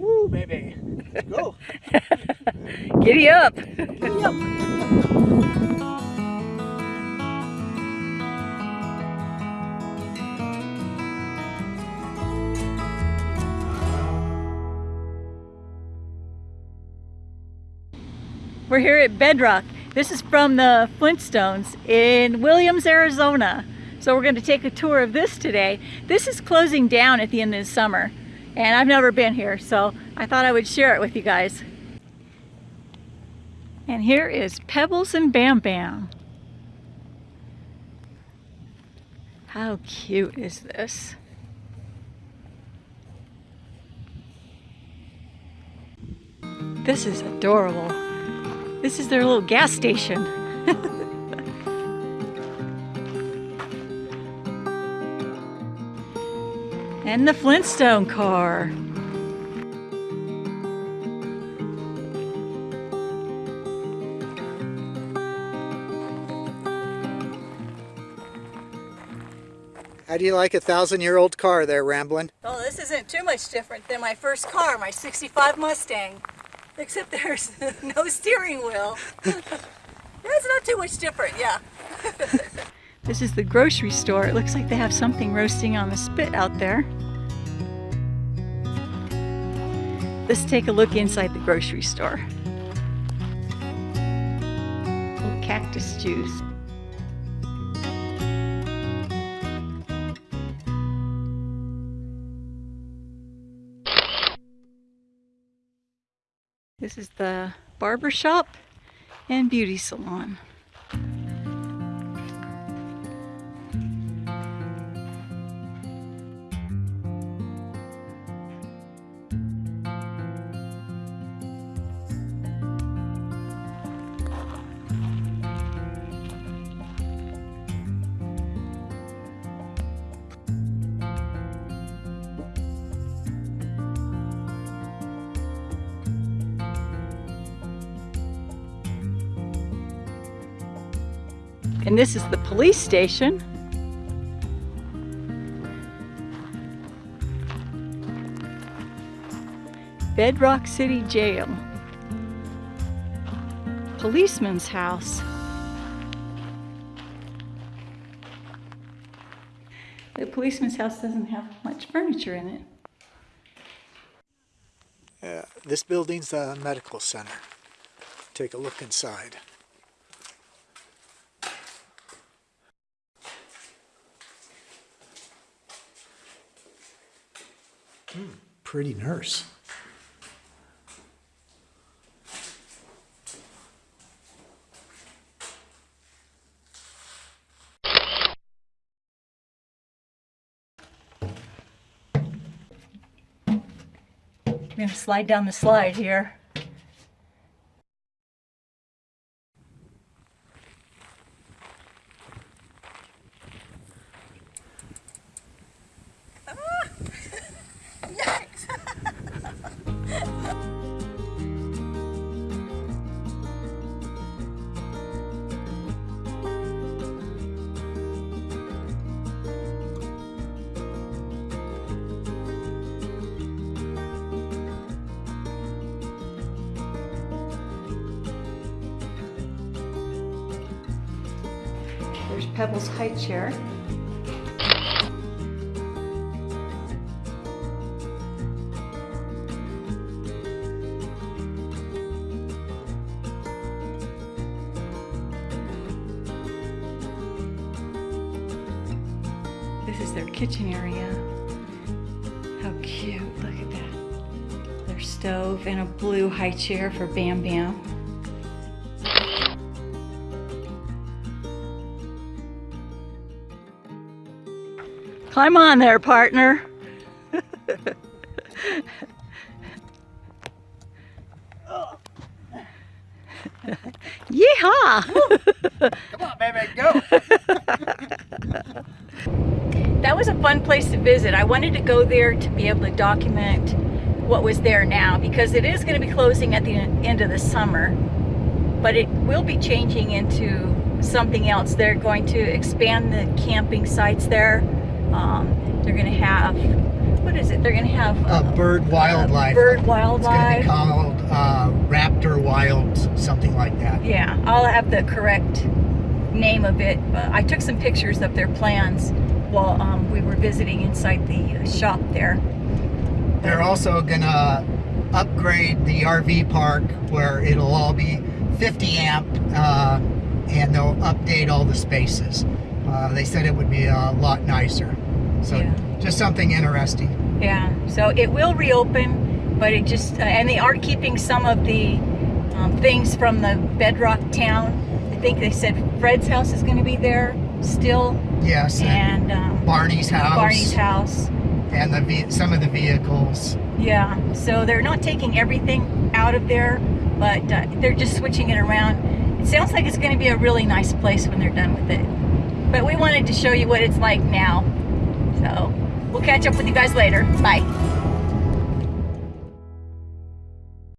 Woo, baby. Let's Go. Giddy up. Giddy up. We're here at Bedrock. This is from the Flintstones in Williams, Arizona. So we're going to take a tour of this today. This is closing down at the end of the summer and I've never been here so I thought I would share it with you guys. And here is Pebbles and Bam Bam. How cute is this? This is adorable. This is their little gas station. and the Flintstone car. How do you like a thousand year old car there, Ramblin'? Well, this isn't too much different than my first car, my 65 Mustang. Except there's no steering wheel. That's not too much different, yeah. this is the grocery store. It looks like they have something roasting on the spit out there. Let's take a look inside the grocery store. Cactus juice. This is the barber shop and beauty salon. And this is the police station. Bedrock City Jail. Policeman's house. The policeman's house doesn't have much furniture in it. Uh, this building's the medical center. Take a look inside. Hmm, pretty nurse. I'm gonna slide down the slide here. Pebbles High Chair. This is their kitchen area. How cute, look at that. Their stove and a blue high chair for Bam Bam. Climb on there, partner. Yeehaw! Come on, baby, go! that was a fun place to visit. I wanted to go there to be able to document what was there now because it is going to be closing at the end of the summer, but it will be changing into something else. They're going to expand the camping sites there. Um, they're going to have what is it? They're gonna have Uh, bird wildlife. bird wildlife. It's going to be called uh, Raptor Wilds, something like that. Yeah, I'll have the correct name of it. But I took some pictures of their plans while um, we were visiting inside the uh, shop there. They're also going to upgrade the RV park where it'll all be 50 amp uh, and they'll update all the spaces. Uh, they said it would be a lot nicer. So Yeah. just something interesting. Yeah, so it will reopen, but it just, uh, and they are keeping some of the um, things from the Bedrock town. I think they said Fred's house is going to be there still, Yes, and and um, Barney's house. Barney's house. And the some of the vehicles. Yeah, so they're not taking everything out of there, but uh, they're just switching it around. It sounds like it's going to be a really nice place when they're done with it. But we wanted to show you what it's like now. So we'll catch up with you guys later. Bye.